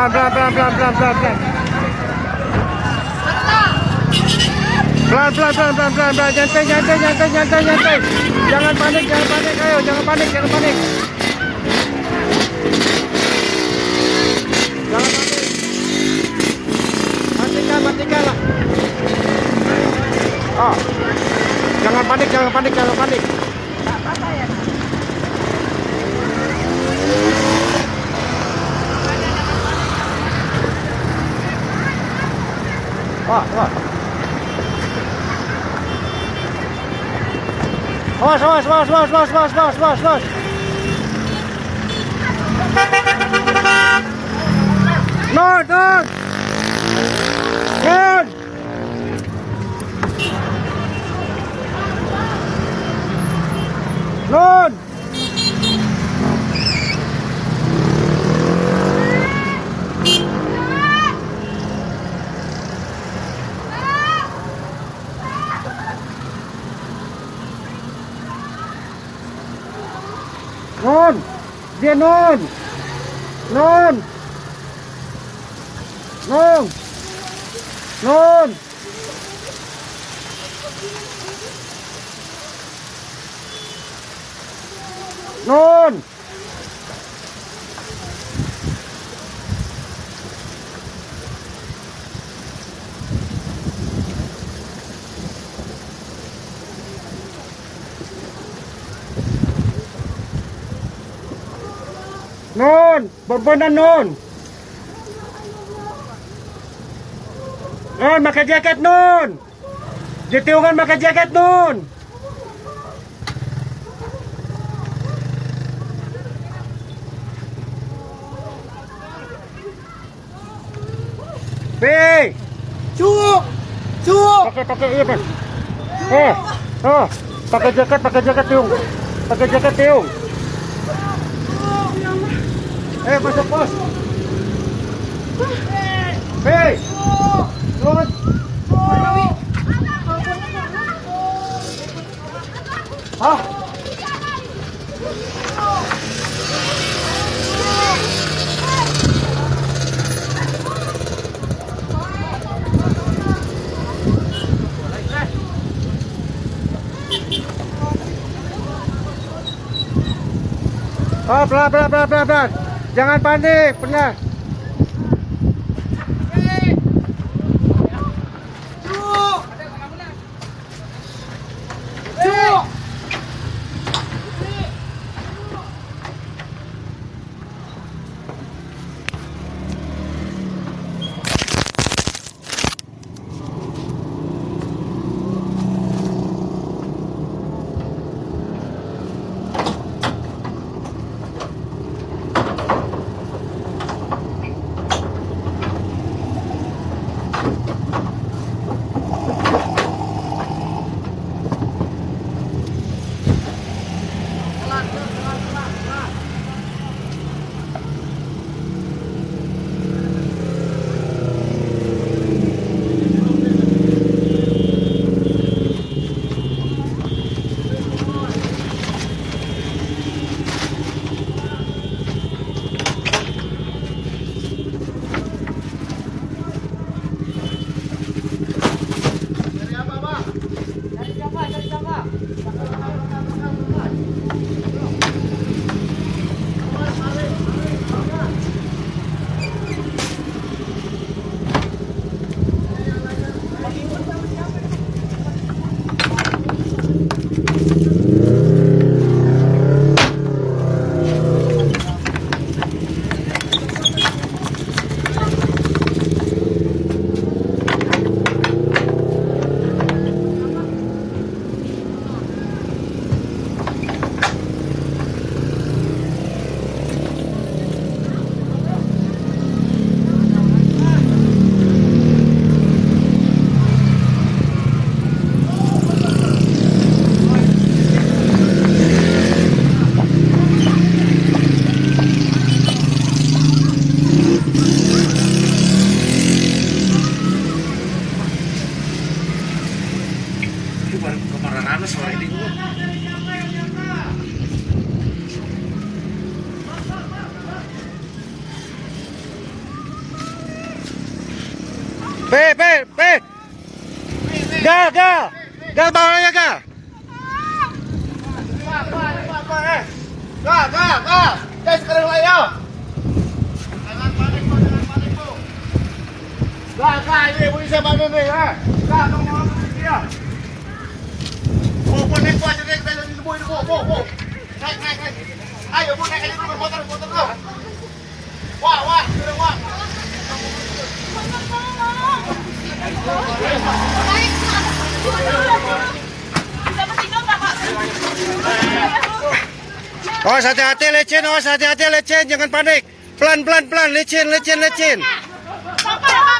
Pelan, pelan, pelan, pelan, pelan, pelan, pelan. Pelan, pelan, pelan, pelan, pelan, pelan. Nyantai, nyantai, nyantai, nyantai, nyantai. Jangan panik, jangan panik, ayo, jangan panik, jangan panik. Jangan panik. Matikan, matikan lah. Oh. Jangan panik, jangan panik, jangan panik. Wah, wah. Awas, awas, awas, awas, awas, awas, awas, awas, awas. Non, non. Dia non. Non. Non. Non. Non. nun, borbonan nun. Nun, maka jaket nun. Jutiungan maka jaket nun. B, Cuuk. Cuuk. Pakai pakai iya, Mas. Eh. Oh, pakai jaket, pakai jaket, Tiung. Pakai jaket, Tiung. Eh, masuk pos. Hei, non. Hah? Oh, pelan, pelan, pelan, pelan, pelan. Jangan panik, pelan. P, P, P. Gal, gal. Gal bawahnya gal. Gal, gal, gal. Guys, sekarang layo. Jangan panik, Bu. Jangan panik, Bu. Gal, gal. Ini polisi bantu nih, ya. Gal, tunggu aku dia. Ya. Bu, bu, nih, Bu. Jadi kita jadi Bu, Bu, Bu, Bu. Naik, naik, naik. Ayo, Bu, naik aja dulu motor, motor, Bu. Awas hati-hati lecin, awas hati-hati lecin, jangan panik. Pelan pelan pelan lecin lecin lecin.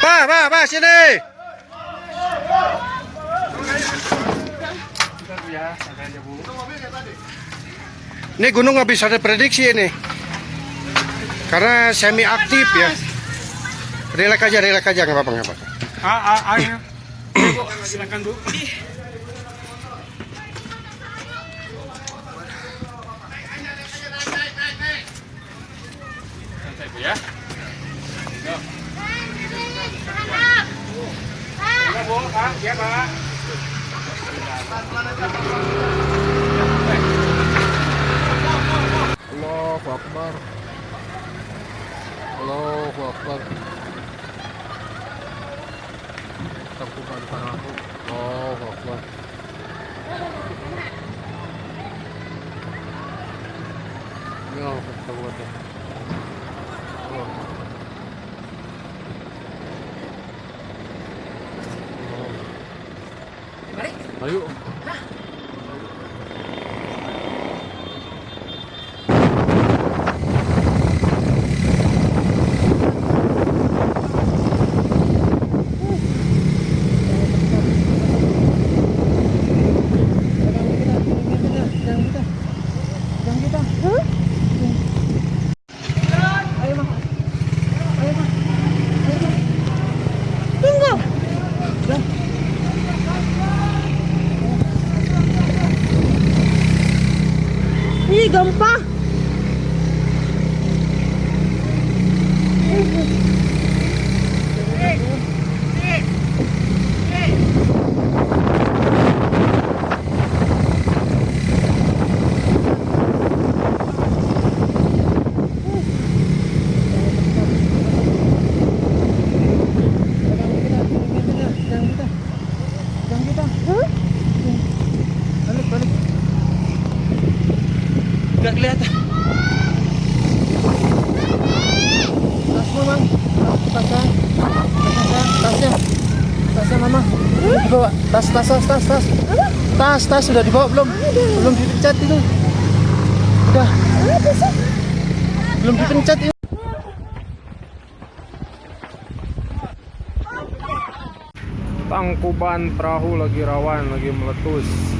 Pa, pa, pa sini. Ini gunung nggak bisa diprediksi ini. Karena semi aktif ya. Relax aja, relax aja nggak apa-apa nggak apa-apa. Ah, ah, ayo. Bu, silakan Bu. Ya. Pak. Ya. Allahu Akbar. Allahu Akbar. Aku. Allahu Akbar. Ya. Ayo. Enggak kelihatan. Tas mama. Tasnya. Tasnya. Tasnya mama. Udah dibawa. Tas, tas, tas, tas, tas. Tas, tas sudah dibawa belum? Belum dipencet itu. Udah. Belum dipencet itu. Tangkuban perahu lagi rawan, lagi meletus.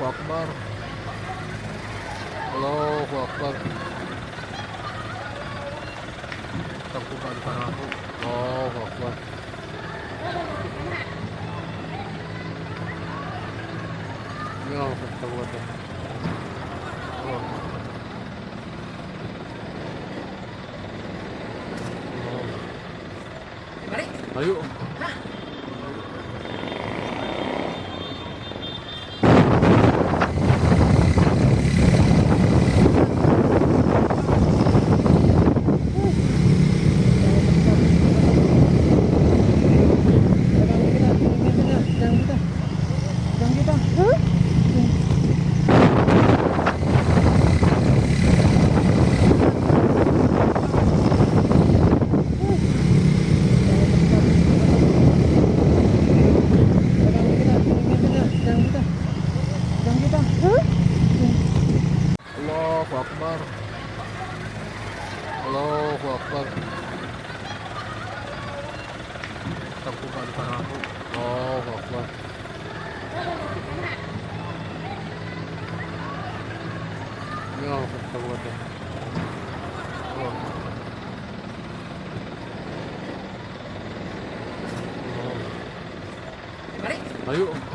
Allahu Akbar. Allahu Akbar. Takutkan depan aku. Allahu Akbar. Ya, takutkan. Ayo. Allahu Akbar. Allahu Akbar. Takutkan depan aku. Allahu Akbar. Ya, takutkan. Allah. Allah. Ayo.